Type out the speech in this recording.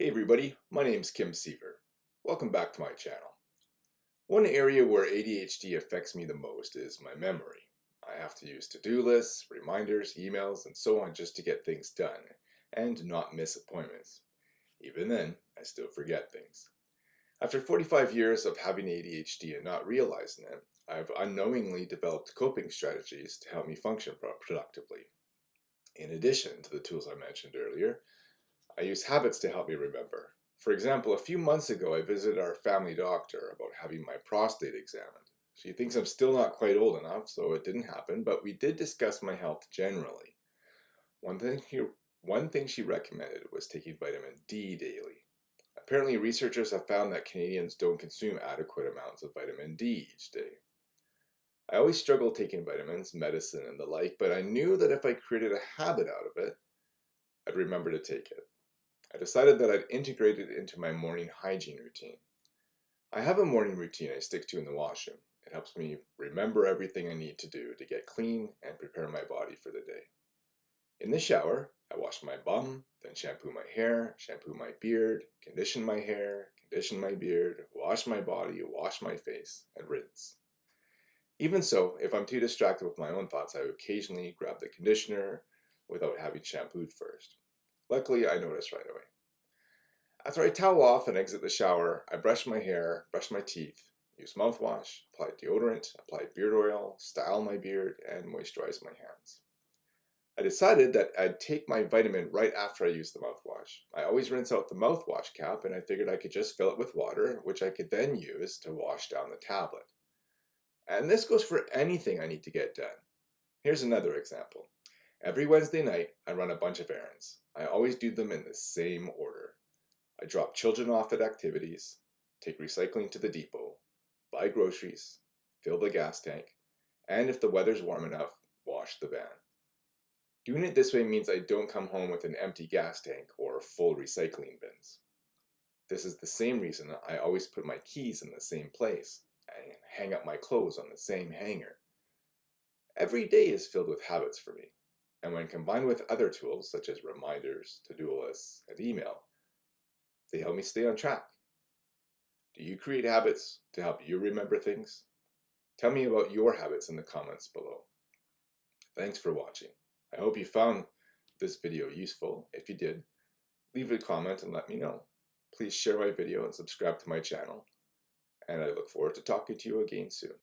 Hey everybody, my name is Kim Seaver. Welcome back to my channel. One area where ADHD affects me the most is my memory. I have to use to-do lists, reminders, emails, and so on just to get things done, and not miss appointments. Even then, I still forget things. After 45 years of having ADHD and not realizing it, I've unknowingly developed coping strategies to help me function productively. In addition to the tools I mentioned earlier, I use habits to help me remember. For example, a few months ago I visited our family doctor about having my prostate examined. She thinks I'm still not quite old enough, so it didn't happen, but we did discuss my health generally. One thing, he, one thing she recommended was taking vitamin D daily. Apparently researchers have found that Canadians don't consume adequate amounts of vitamin D each day. I always struggled taking vitamins, medicine, and the like, but I knew that if I created a habit out of it, I'd remember to take it. I decided that I'd integrate it into my morning hygiene routine. I have a morning routine I stick to in the washroom. It helps me remember everything I need to do to get clean and prepare my body for the day. In the shower, I wash my bum, then shampoo my hair, shampoo my beard, condition my hair, condition my beard, wash my body, wash my face, and rinse. Even so, if I'm too distracted with my own thoughts, I occasionally grab the conditioner without having shampooed first. Luckily, I noticed right away. After I towel off and exit the shower, I brush my hair, brush my teeth, use mouthwash, apply deodorant, apply beard oil, style my beard, and moisturize my hands. I decided that I'd take my vitamin right after I use the mouthwash. I always rinse out the mouthwash cap and I figured I could just fill it with water, which I could then use to wash down the tablet. And this goes for anything I need to get done. Here's another example. Every Wednesday night, I run a bunch of errands. I always do them in the same order. I drop children off at activities, take recycling to the depot, buy groceries, fill the gas tank, and if the weather's warm enough, wash the van. Doing it this way means I don't come home with an empty gas tank or full recycling bins. This is the same reason I always put my keys in the same place and hang up my clothes on the same hanger. Every day is filled with habits for me and when combined with other tools such as reminders, to-do lists, and email, they help me stay on track. Do you create habits to help you remember things? Tell me about your habits in the comments below. Thanks for watching. I hope you found this video useful. If you did, leave a comment and let me know. Please share my video and subscribe to my channel. And I look forward to talking to you again soon.